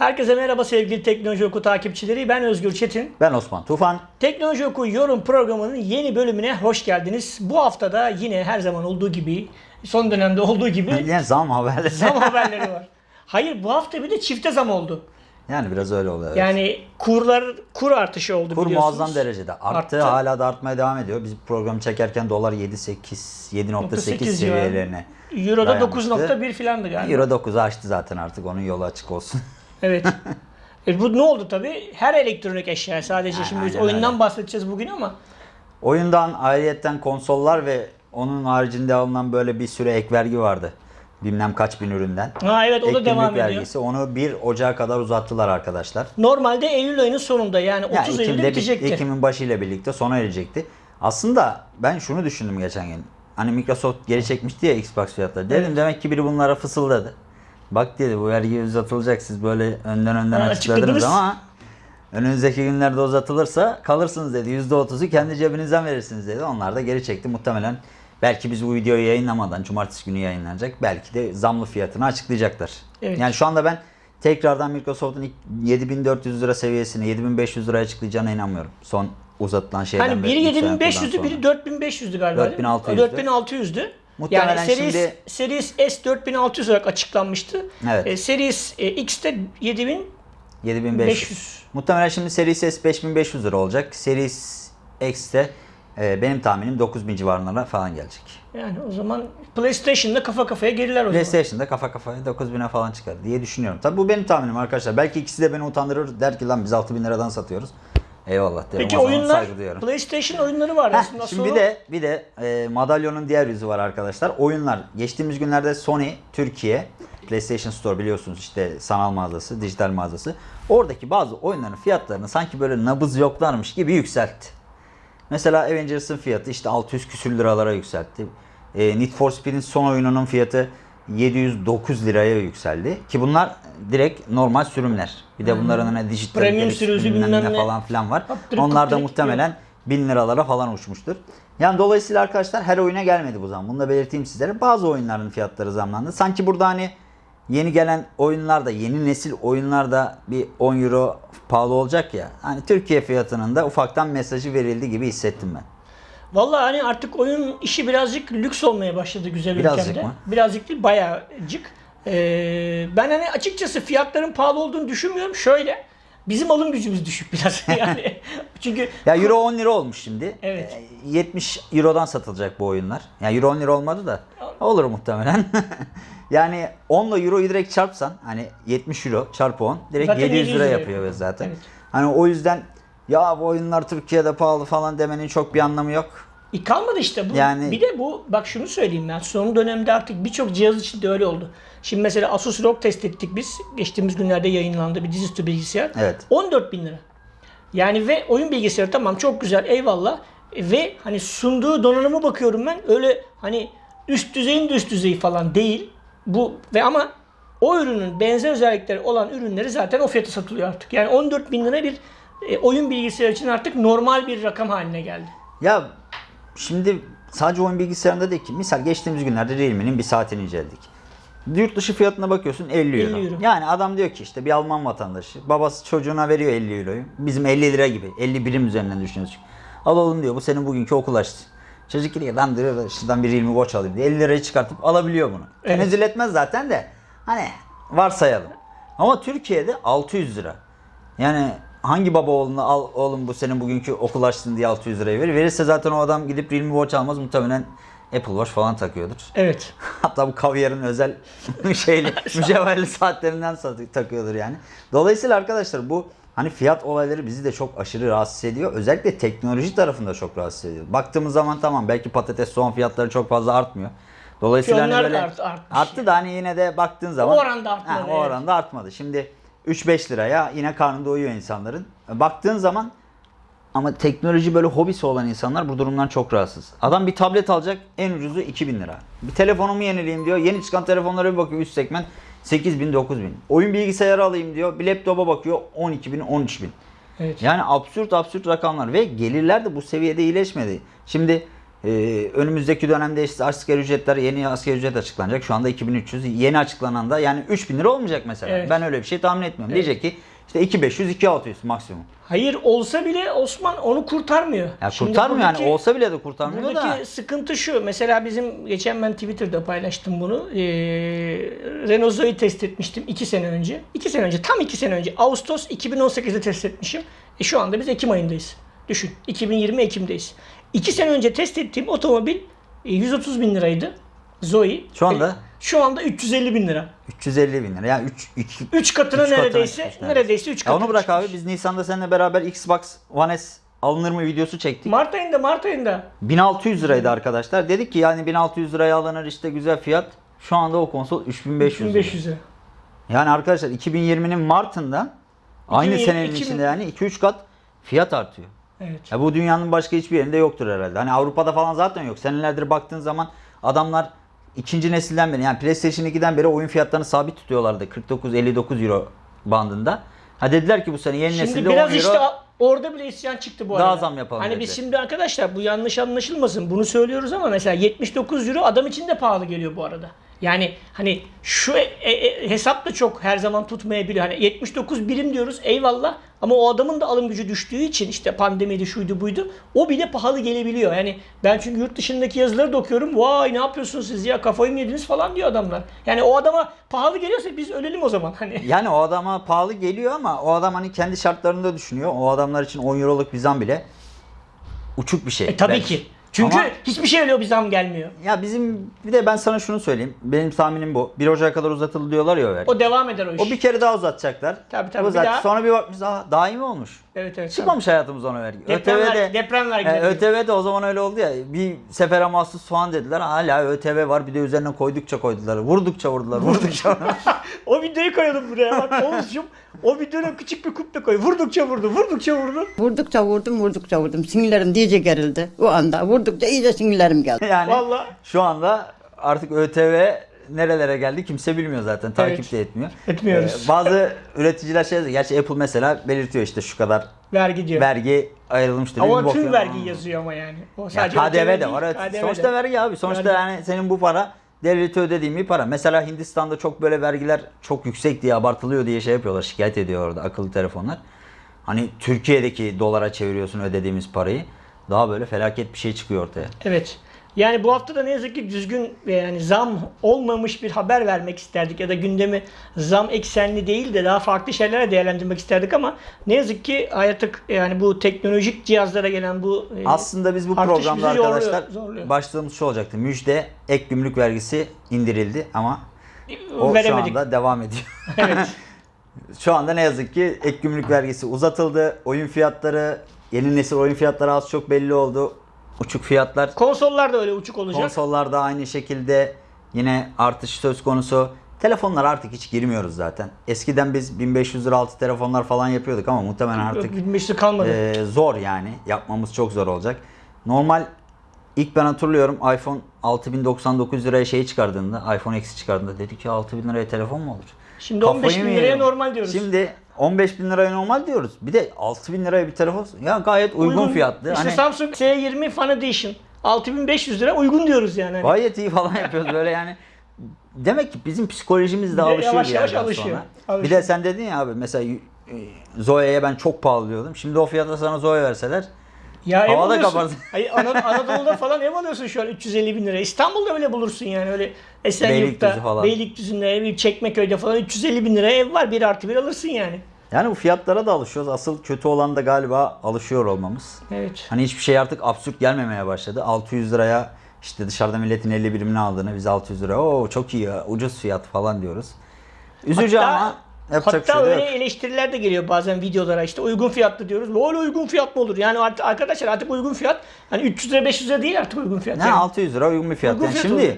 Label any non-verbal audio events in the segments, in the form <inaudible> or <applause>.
Herkese merhaba sevgili Teknoloji Oku takipçileri. Ben Özgür Çetin. Ben Osman Tufan. Teknoloji Oku yorum programının yeni bölümüne hoş geldiniz. Bu hafta da yine her zaman olduğu gibi, son dönemde olduğu gibi <laughs> Yine zam haberleri. zam haberleri var. Hayır bu hafta bir de çifte zam oldu. Yani biraz öyle oluyor. evet. Yani kurlar kur artışı oldu Kur biliyorsunuz. muazzam derecede arttı. Arttı. Hala da artmaya devam ediyor. Biz programı çekerken dolar 7.8 7.8 civarı. seviyelerine. Euro'da dayanmıştı. 9.1 filandı galiba. Euro 9'u aştı zaten artık. Onun yolu açık olsun. <laughs> Evet. <laughs> E bu ne oldu tabii? Her elektronik eşya sadece şimdi biz aynen oyundan öyle. bahsedeceğiz bugün ama Oyundan ayrıyetten konsollar ve onun haricinde alınan böyle bir süre ek vergi vardı. Bilmem kaç bin üründen. ha evet o Ek da devam ediyor. vergisi. Onu 1 Ocağı kadar uzattılar arkadaşlar. Normalde Eylül ayının sonunda yani 30 Yani Eylül'de Ekim'de, bitecekti. Ekim'in başıyla birlikte sona erecekti. Aslında ben şunu düşündüm geçen gün. Hani Microsoft geri çekmişti ya Xbox fiyatları. Dedim Evet. demek ki biri bunlara fısıldadı. Bak dedi bu vergi uzatılacak siz böyle önden önden Ha, açıkladınız ama önümüzdeki günlerde uzatılırsa kalırsınız dedi. %30'u kendi cebinizden verirsiniz dedi. Onlar da geri çekti. Muhtemelen belki biz bu videoyu yayınlamadan cumartesi günü yayınlanacak. Belki de zamlı fiyatını açıklayacaklar. Evet. Yani şu anda ben tekrardan Microsoft'un ilk 7400 lira seviyesini 7500 liraya açıklayacağına inanmıyorum. Son uzatılan şeyden Hani biri beri, yükselen 7500'dü, kurdan biri sonra. 4500'dü galiba. değil mi? 4600'dü. 4600'dü. Muhtemelen yani Series, şimdi- Series S 4600 olarak açıklanmıştı. Evet. E, Series e, X de 7500. 7500. Muhtemelen şimdi Series S 5500 lira olacak. Series X de e, benim tahminim 9000 civarlarına falan gelecek. Yani o zaman PlayStation'da kafa kafaya geriler o zaman. PlayStation'da kafa kafaya 9000'e falan çıkar diye düşünüyorum. Tabi bu benim tahminim arkadaşlar. Belki ikisi de beni utandırır. Der ki lan biz 6000 liradan satıyoruz. Eyvallah derim. Peki o zaman oyunlar, saygı duyuyorum. PlayStation oyunları var Heh, şimdi Sonra- bir de bir de e, madalyonun diğer yüzü var arkadaşlar. Oyunlar. Geçtiğimiz günlerde Sony Türkiye PlayStation Store biliyorsunuz işte sanal mağazası, dijital mağazası. Oradaki bazı oyunların fiyatlarını sanki böyle nabız yoklarmış gibi yükseltti. Mesela Avengers'ın fiyatı işte 600 küsür liralara yükseltti. E, Need for Speed'in son oyununun fiyatı 709 liraya yükseldi. Ki bunlar direkt normal sürümler. Bir de bunların hani dijital Premium sürücü bilmem ne falan filan var. Haptırık Onlar da muhtemelen 1000 liralara falan uçmuştur. Yani dolayısıyla arkadaşlar her oyuna gelmedi bu zam. Bunu da belirteyim sizlere. Bazı oyunların fiyatları zamlandı. Sanki burada hani yeni gelen oyunlarda, yeni nesil oyunlarda bir 10 euro pahalı olacak ya. Hani Türkiye fiyatının da ufaktan mesajı verildi gibi hissettim ben. Vallahi hani artık oyun işi birazcık lüks olmaya başladı güzel Birazcık ülkemde. mı? Birazcık değil bayağıcık. Ee, ben hani açıkçası fiyatların pahalı olduğunu düşünmüyorum. Şöyle bizim alım gücümüz düşük <laughs> biraz <laughs> yani. Çünkü Ya euro 10 lira olmuş şimdi. Evet. Ee, 70 eurodan satılacak bu oyunlar. Yani euro 10 lira olmadı da olur muhtemelen. <laughs> yani 10 ile euroyu direkt çarpsan hani 70 euro çarpı 10 direkt Zaten 700 700 lira lira yapıyor. zaten. Evet. Hani o yüzden ya bu oyunlar Türkiye'de pahalı falan demenin çok bir anlamı yok. E kalmadı işte bu. Yani- Bir de bu bak şunu söyleyeyim ben. Son dönemde artık birçok cihaz için de öyle oldu. Şimdi mesela Asus ROG test ettik biz. Geçtiğimiz günlerde yayınlandı bir dizüstü bilgisayar. Evet. 14 bin lira. Yani ve oyun bilgisayarı tamam çok güzel eyvallah. E, Ve hani sunduğu donanıma bakıyorum ben öyle hani üst düzeyin de üst düzeyi falan değil. Bu ve ama o ürünün benzer özellikleri olan ürünleri zaten o fiyata satılıyor artık. Yani 14 bin lira bir e, oyun bilgisayarı için artık normal bir rakam haline geldi. Ya şimdi sadece oyun bilgisayarında değil ki. Misal geçtiğimiz günlerde Realme'nin bir saatini inceledik. Yurt dışı fiyatına bakıyorsun 50 euro. 50 euro. Yani adam diyor ki işte bir Alman vatandaşı. Babası çocuğuna veriyor 50 euroyu. Bizim 50 lira gibi. 50 birim üzerinden düşünüyoruz. Al oğlum diyor bu senin bugünkü okul açtı. Çocuk diyor lan diyor şuradan bir Realme Watch alayım diye 50 lirayı çıkartıp alabiliyor bunu. Evet. Tenezzül etmez zaten de. Hani varsayalım. Ama Türkiye'de 600 lira. Yani hangi baba oğluna al oğlum bu senin bugünkü okul açtın diye 600 liraya verir. Verirse zaten o adam gidip Realme Watch almaz muhtemelen Apple Watch falan takıyordur. Evet. <laughs> Hatta bu kavyarın özel <laughs> şeyli <laughs> mücevherli saatlerinden takıyordur yani. Dolayısıyla arkadaşlar bu hani fiyat olayları bizi de çok aşırı rahatsız ediyor. Özellikle teknoloji tarafında çok rahatsız ediyor. Baktığımız zaman tamam belki patates soğan fiyatları çok fazla artmıyor. Dolayısıyla hani Ki onlar da böyle art- arttı da hani yine de baktığın zaman oranda artmadı, Ha, o evet. oranda artmadı. Şimdi 3-5 liraya yine karnı doyuyor insanların. Baktığın zaman ama teknoloji böyle hobisi olan insanlar bu durumdan çok rahatsız. Adam bir tablet alacak en ucuzu 2000 lira. Bir telefonumu yenileyim diyor. Yeni çıkan telefonlara bir bakıyor üst segment 8000 9000. Oyun bilgisayarı alayım diyor. Bir laptopa bakıyor 12000 13000. Evet. Yani absürt absürt rakamlar ve gelirler de bu seviyede iyileşmedi. Şimdi Ee, önümüzdeki dönemde işte asgari ücretler yeni asgari ücret açıklanacak. Şu anda 2300 yeni açıklanan da yani 3000 lira olmayacak mesela. Evet. Ben öyle bir şey tahmin etmiyorum. Evet. Diyecek ki işte 2500 2600 maksimum. Hayır olsa bile Osman onu kurtarmıyor. Ya Şimdi kurtarmıyor yani buradaki- olsa bile de kurtarmıyor Buradaki da. sıkıntı şu. Mesela bizim geçen ben Twitter'da paylaştım bunu. Ee, Renault Zoe test etmiştim 2 sene önce. 2 sene önce tam 2 sene önce. Ağustos 2018'de test etmişim. E şu anda biz Ekim ayındayız. Düşün. 2020 Ekim'deyiz. 2 sene önce test ettiğim otomobil e, 130 bin liraydı. Zoe. Şu anda? E, şu anda 350 bin lira. 350 bin lira. Yani 3 2 3 katına Üç neredeyse neredeyse 3 Ya katına onu bırak abi çıkmış. biz Nisan'da seninle beraber Xbox One S alınır mı videosu çektik. Mart ayında Mart ayında 1600 liraydı arkadaşlar. Dedik ki yani 1600 liraya alınır işte güzel fiyat. Şu anda o konsol 3500 lira. 1500'e. Yani arkadaşlar 2020'nin Mart'ında aynı 2020 senenin 2000 içinde yani 2-3 kat fiyat artıyor. Evet. Ya bu dünyanın başka hiçbir yerinde yoktur herhalde. Hani Avrupa'da falan zaten yok. Senelerdir baktığın zaman adamlar ikinci nesilden beri yani PlayStation 2'den beri oyun fiyatlarını sabit tutuyorlardı. 49-59 euro bandında. Ha dediler ki bu sene yeni Şimdi nesilde 10 biraz euro işte orada bile isyan çıktı bu Daha arada. zam yapalım Hani dediler. biz şimdi arkadaşlar bu yanlış anlaşılmasın. Bunu söylüyoruz ama mesela 79 euro adam için de pahalı geliyor bu arada. Yani hani şu e, e, hesap da çok her zaman tutmayabiliyor. Hani 79 birim diyoruz eyvallah ama o adamın da alım gücü düştüğü için işte pandemiydi şuydu buydu o bile pahalı gelebiliyor. Yani ben çünkü yurt dışındaki yazıları da okuyorum. Vay ne yapıyorsunuz siz ya kafayı mı yediniz falan diyor adamlar. Yani o adama pahalı geliyorsa biz ölelim o zaman. Hani <laughs> Yani o adama pahalı geliyor ama o adam hani kendi şartlarında düşünüyor. O adamlar için 10 euroluk bir zam bile uçuk bir şey. E, tabii belki. ki. Çünkü Ama- hiçbir şey öyle bir zam gelmiyor. Ya bizim bir de ben sana şunu söyleyeyim. Benim tahminim bu. 1 Ocak'a kadar uzatıldı diyorlar ya o vergi. O devam eder o iş. O bir kere daha uzatacaklar. Tabii, tabii, bir Uzat. daha- Sonra bir bakmış daha daimi olmuş. Evet evet. Çıkmamış hayatımız ona vergi. Deprem, ÖTV ver, de deprem e, vergileri. ÖTV de o zaman öyle oldu ya. Bir sefere mahsus soğan dediler. Hala ÖTV var. Bir de üzerine koydukça koydular. Vurdukça vurdular. Vurdukça <laughs> vurdular. o videoyu koyalım buraya bak Oğuzcum. o videonun küçük bir kuple koy. Vurdukça vurdu, vurdukça vurdu. Vurdukça vurdum, vurdukça vurdum. Sinirlerim iyice gerildi. O anda vurdukça iyice sinirlerim geldi. yani Vallahi. şu anda artık ÖTV nerelere geldi kimse bilmiyor zaten. Takip de etmiyor. Etmiyoruz. Ee, bazı üreticiler şey yazıyor. Gerçi Apple mesela belirtiyor işte şu kadar Vergi diyor. vergi ayrılmıştır. ama tüm vergi yazıyor ama yani. O Ya sadece KDV de değil, var. Evet. KDV de. Sonuçta vergi abi. Sonuçta Vergi. yani senin bu para devlete ödediğin bir para. Mesela Hindistan'da çok böyle vergiler çok yüksek diye abartılıyor diye şey yapıyorlar. Şikayet ediyor orada akıllı telefonlar. Hani Türkiye'deki dolara çeviriyorsun ödediğimiz parayı. Daha böyle felaket bir şey çıkıyor ortaya. Evet. Yani bu hafta da ne yazık ki düzgün ve yani zam olmamış bir haber vermek isterdik ya da gündemi zam eksenli değil de daha farklı şeylere değerlendirmek isterdik ama ne yazık ki artık yani bu teknolojik cihazlara gelen bu e, Aslında biz bu programda bizi zorluyor, arkadaşlar zorluyor. başlığımız şu olacaktı. Müjde ek gümrük vergisi indirildi ama o veremedik. şu anda devam ediyor. Evet. <laughs> Şu anda ne yazık ki ek gümrük vergisi uzatıldı. Oyun fiyatları, yeni nesil oyun fiyatları az çok belli oldu. Uçuk fiyatlar. Konsollar da öyle uçuk olacak. Konsollarda aynı şekilde yine artış söz konusu. Telefonlar artık hiç girmiyoruz zaten. Eskiden biz 1500 lira altı telefonlar falan yapıyorduk ama muhtemelen artık Yok, bilmesi kalmadı. e, zor yani. Yapmamız çok zor olacak. Normal ilk ben hatırlıyorum iPhone 6099 liraya şey çıkardığında, iPhone X çıkardığında dedik ki 6000 liraya telefon mu olur? Şimdi 15 bin liraya normal diyoruz. Şimdi 15 bin liraya normal diyoruz. Bir de 6 bin liraya bir telefon. Ya gayet uygun, fiyatlı. İşte hani Samsung S20 Fan Edition 6500 lira uygun diyoruz yani. Hani. gayet iyi falan yapıyoruz böyle yani. Demek ki bizim psikolojimiz de Bir alışıyor yavaş bir yavaş alışıyor. sonra. Bir Alışıyor. de sen dedin ya abi mesela e, Zoe'ye ben çok pahalı diyordum. Şimdi o fiyata sana Zoe verseler Ya ev Havada alıyorsun. kaparsın. Hayır, <laughs> Ana- Anadolu'da falan ev alıyorsun şu an 350 bin lira. İstanbul'da öyle bulursun yani öyle Esenyurt'ta, Beylikdüzü falan. Beylikdüzü'nde, ev, Çekmeköy'de falan 350 bin liraya ev var. Bir artı bir alırsın yani. yani bu fiyatlara da alışıyoruz. Asıl kötü olan da galiba alışıyor olmamız. Evet. Hani hiçbir şey artık absürt gelmemeye başladı. 600 liraya işte dışarıda milletin 50 birimini aldığını biz 600 lira o çok iyi ya ucuz fiyat falan diyoruz. Üzücü Hatta- ama yapacak Hatta şey öyle yok. eleştiriler de geliyor bazen videolara işte uygun fiyatlı diyoruz. Öyle uygun fiyat mı olur? Yani artık arkadaşlar artık uygun fiyat hani 300 lira 500 lira değil artık uygun fiyat. Ne yani. 600 lira uygun bir fiyat. Uygun Yani fiyat şimdi oluyor.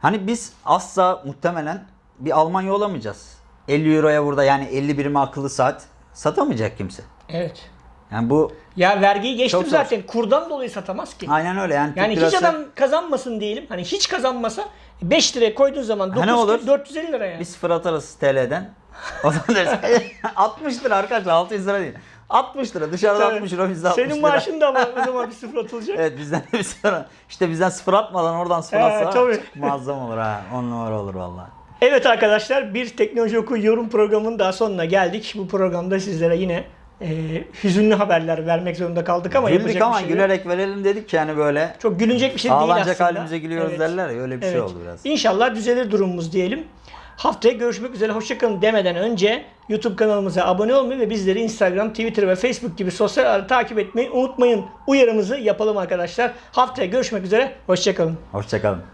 hani biz asla muhtemelen bir Almanya olamayacağız. 50 euroya burada yani 50 birime akıllı saat satamayacak kimse. Evet. Yani bu Ya vergiyi geçtim Çok zor. zaten. Kurdan dolayı satamaz ki. aynen öyle yani. Yani hiç adam kazanmasın diyelim. Hani hiç kazanmasa 5 liraya koyduğun zaman Ha, 9 ne olur? 450 lira yani. Bir sıfır atarız TL'den. O zaman deriz 60 <laughs> lira arkadaşlar 600 lira değil. 60 lira. Dışarıda 60 lira bizde 60 Senin maaşın da ama o zaman bir sıfır atılacak. <laughs> Evet bizden de bir sıfır. İşte bizden sıfır atmadan oradan sıfır He, atsa tabii. muazzam olur ha. 10 numara olur valla. Evet arkadaşlar bir Teknoloji Oku yorum programının daha sonuna geldik. Bu programda sizlere yine e, hüzünlü haberler vermek zorunda kaldık ama Güldük yapacak ama bir şey yok. gülerek verelim dedik ki yani böyle Çok gülünecek bir şey değil ağlanacak aslında. halimize gülüyoruz Evet. derler ya öyle bir şey Evet. oldu biraz. İnşallah düzelir durumumuz diyelim. Haftaya görüşmek üzere. Hoşçakalın demeden önce YouTube kanalımıza abone olmayı ve bizleri Instagram, Twitter ve Facebook gibi sosyal ağları takip etmeyi unutmayın. Uyarımızı yapalım arkadaşlar. Haftaya görüşmek üzere. Hoşçakalın. Hoşçakalın.